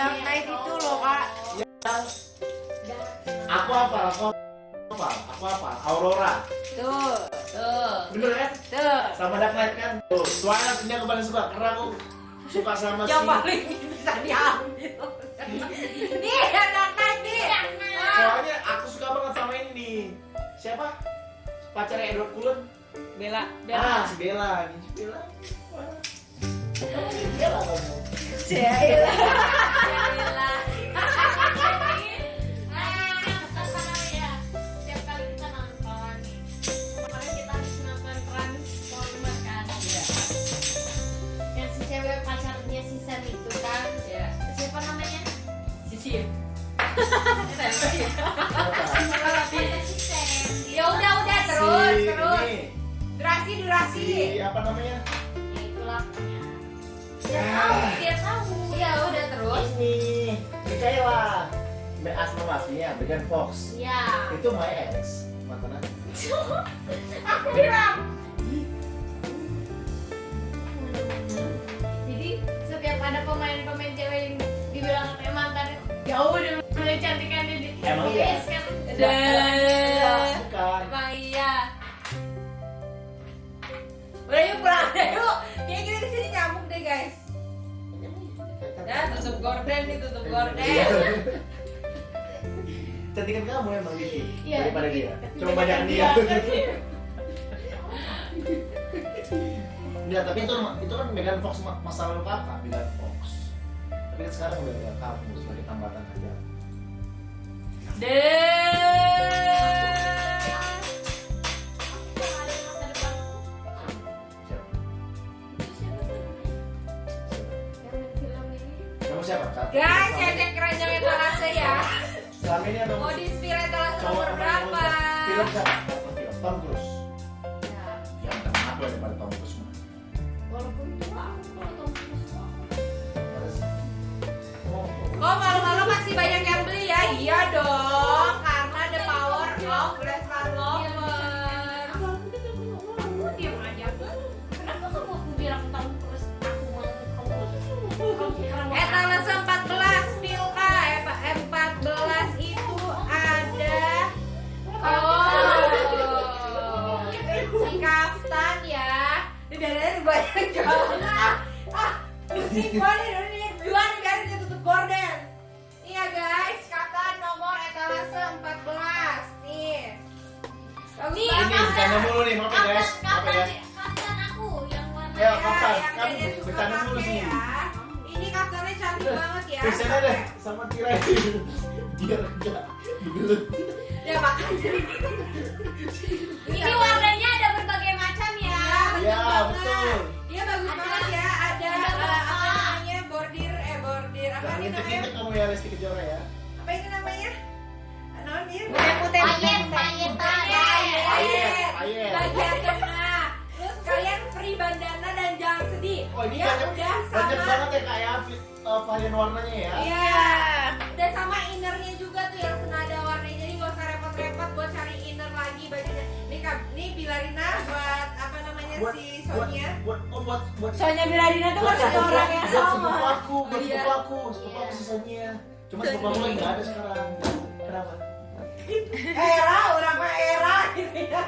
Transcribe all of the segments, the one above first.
Dark Knight itu loh kak. Yang aku apa? Aku apa? Aku apa? Aurora. Tuh, tuh, Bener kan? tuh. Sama Dark Knight kan? Tuh, Twilight ini aku paling suka karena aku suka sama si Yang paling bisa diambil. Nih, yang Dark Knight nih. Soalnya aku suka banget sama ini nih. Siapa? Pacarnya Edward Cullen. Bella, Ah, Bella. si Bella. Nih, si Bella. Wah. Kamu si Bella kamu. Bella. Durasi, durasi. Si apa namanya? Ya itulah. Dia Ah. tahu, tahu. Ya udah terus. Ini Michaela. Be- Asli aslinya Megan Fox. Ya. Itu my ex mantan aku. Udah yuk pulang deh yuk. Kayak kita di sini nyamuk deh guys. Ya tutup gorden nih tutup gorden. Cantikan kamu emang dikit Iya, daripada dia. Coba banyak dia. Enggak, tapi itu itu kan Megan Fox ma- masa lalu kakak, Megan Fox. Tapi kan sekarang udah nggak kamu sebagai tambatan aja. Siapa? Siapa? Guys, ya cek keranjang etalase ya. Selama ini ada Mau di spill etalase nomor apa yang berapa? Film siapa? Tom Cruise. Banget ini nih guys dia tutup gorden Iya guys Kaftan nomor etalase 14 Nih Bagus Nih. Ini bercanda mulu nih, maaf ya guys. Maaf ya guys. aku yang warna Ya, Ya, kaftan. Kamu Dede suka bercanda mulu sih. ya. Ini kaftannya cantik banget ya. Pesan aja sama tirai biar enggak digelut. Ya makanya. Ini namanya? ngintip-ngintip kamu ya Lesti Kejora ya. Apa ini namanya? Non dia. Putih, payet, payet, payet. Payet, payet. Bagian tengah. Terus kalian free bandana dan jangan sedih. Oh ini Dia banyak, udah banyak sama banget ya kayak uh, varian warnanya ya. Iya. Dan sama innernya juga tuh yang senada warnanya. Jadi gak usah repot-repot buat cari inner lagi bajunya. Nih kak, nih Bilarina buat namanya Buat, si buat, Sonia. buat, oh, buat, buat, Sonia Bilarina tuh buat kan satu sepupu orang yang buat sepupu sama. aku, buat Oh, iya. sepupu aku, sepupu aku sisanya. Cuma sepupu aku lagi nggak ada sekarang. Kenapa? Era, orang mah era gitu ya.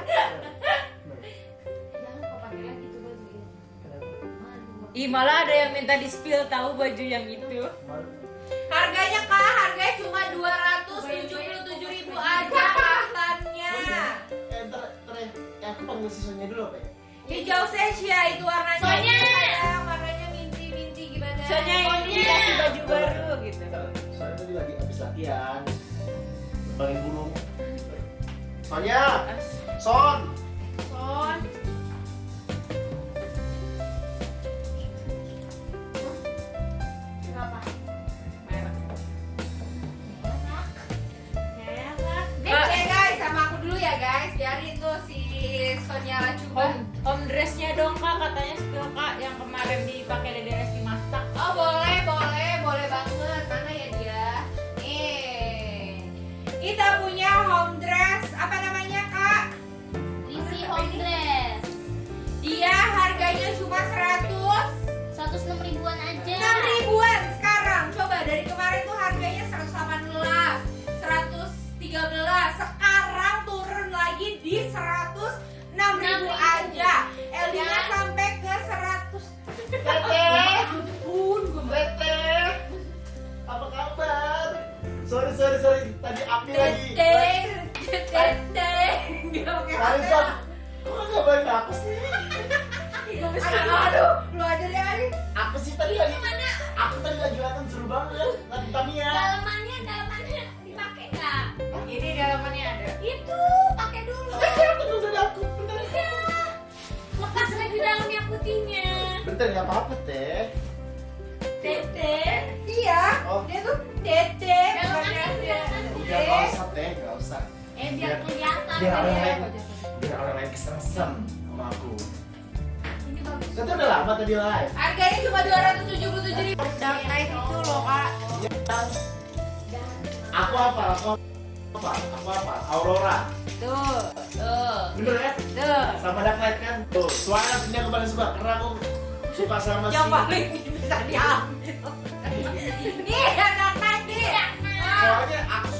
Ih malah ada yang minta di spill tahu baju yang itu. Harganya kak, harganya cuma 277 ribu aja kaftannya. Eh, ntar, ntar ya. Eh, aku panggil si Sonia dulu apa ya? Hijau sesia itu warnanya. Sayang, warnanya minti-minti gimana? Yang Sonia. dikasih baju baru gitu. Soalnya tadi lagi habis latihan. Terbangin burung. Sonia, Son. Son. Kenapa? Merah. Merah. Oke guys, sama aku dulu ya guys. Biarin tuh si Sonia coba. Home, om dressnya dong kak. Katanya spill kak yang kemarin dipakai dede resti masak. Oh boleh boleh boleh banget. Mana ya dia? Nih. Kita punya home dress. Apa namanya kak? Lisi home dress. Dia harganya cuma 100 106 ribuan aja. 6 ribuan sekarang. Coba dari kemarin tuh harganya 118 113 sekarang pakai kok balik aku sih Aduh, lu aja deh aku sih tadi lagi aku tadi lagi latihan seru banget Tamiya Dalamannya, dalamannya dipakai nggak? Ini dalamannya ada. Itu pakai dulu. aku bentar Lepas lagi dalamnya putihnya. bentar nggak apa-apa teh Dedek. Iya, Oh. dia tuh dedeng. Dalamannya. Udah nggak usah teh nggak usah Eh biar kelihatan. biar orang Dedek. lain biar orang lain kesengsem sama aku Ini bagus. Tapi udah lama tadi live Harganya cuma 277 ribu. Dark Knight itu loh kak. aku apa aku apa aku apa Aurora Tuh, tuh, bener kan tuh. sama Dark Knight kan tuh suara punya aku paling suka karena aku suka sama si Yang paling bisa diambil. Nih, anak tadi. soalnya aku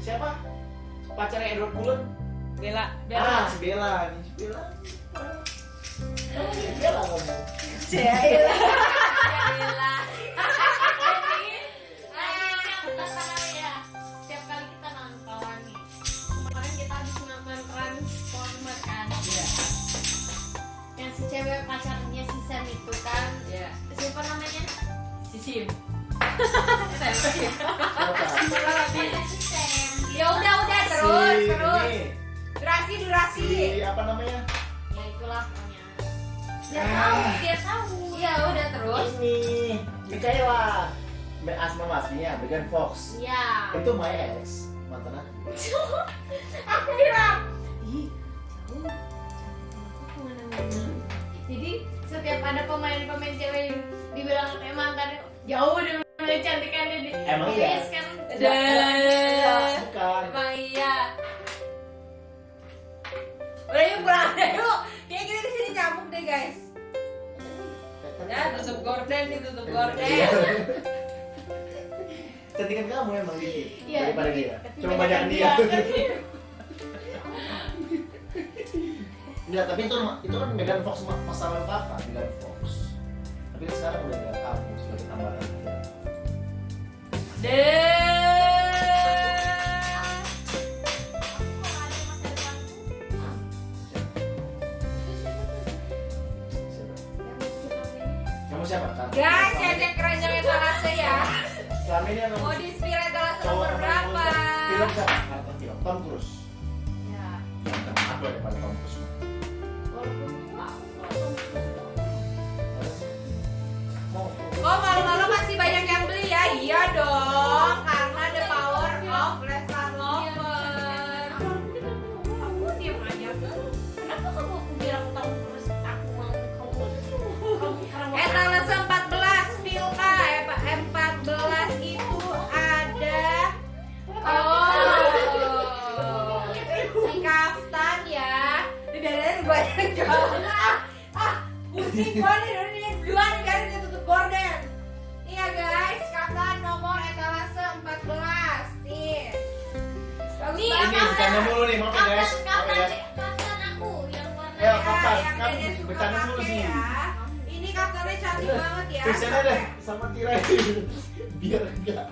siapa pacarnya Edward Cullen Bella, ah Bella. si Bella nih si Bella Ah, si Bella ngomong Cila. Bella. ya. Setiap kali kita nonton nih. Kemarin kita habis nonton Transformer kan. Iya. Yang si cewek pacarnya si Sam itu kan. Iya. Siapa namanya? Sisim. siapa Durasi durasi. si apa namanya Ya itulah pokoknya. Dia Ah. tahu, dia tahu. Ya udah terus. ini Mikaela Mbak Asma Masnya Megan Fox Iya. itu my ex mantan aku Aku bilang. Ih, jauh. Aku ke mana-mana. Jadi setiap ada pemain-pemain cewek yang dibilang emang kan jauh dari cantikannya di Emang iya? sekarang bukan Emang iya. Udah yuk pulang aja yuk. Kayak kita di sini nyamuk deh guys. Ya tutup gorden nih tutup gorden. Iya. Cantikan kamu emang dikit Iya, daripada dia. Cuma banyak dia. Enggak, tapi itu itu kan Megan Fox lalu kakak Megan Fox. Tapi sekarang udah nggak kamu sebagai tambahan. Siapa? Siapa? Guys, ya cek keranjang etalase ya. Selama ini yang Mau etalase nomor yang berapa? Film siapa? Tom Cruise. Ya. Aku ada pada Tom Cruise. Yang Bercanda mulu pakai sih. ya. Ini kaftannya cantik banget ya Tulisannya deh sama tirai biar enggak